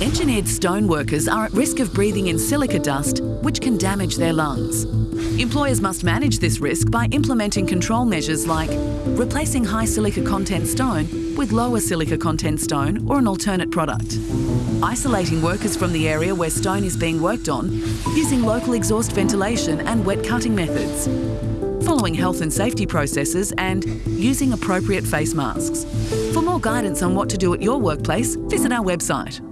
Engineered stone workers are at risk of breathing in silica dust, which can damage their lungs. Employers must manage this risk by implementing control measures like replacing high silica content stone with lower silica content stone or an alternate product, isolating workers from the area where stone is being worked on using local exhaust ventilation and wet cutting methods, following health and safety processes and using appropriate face masks. For more guidance on what to do at your workplace, visit our website.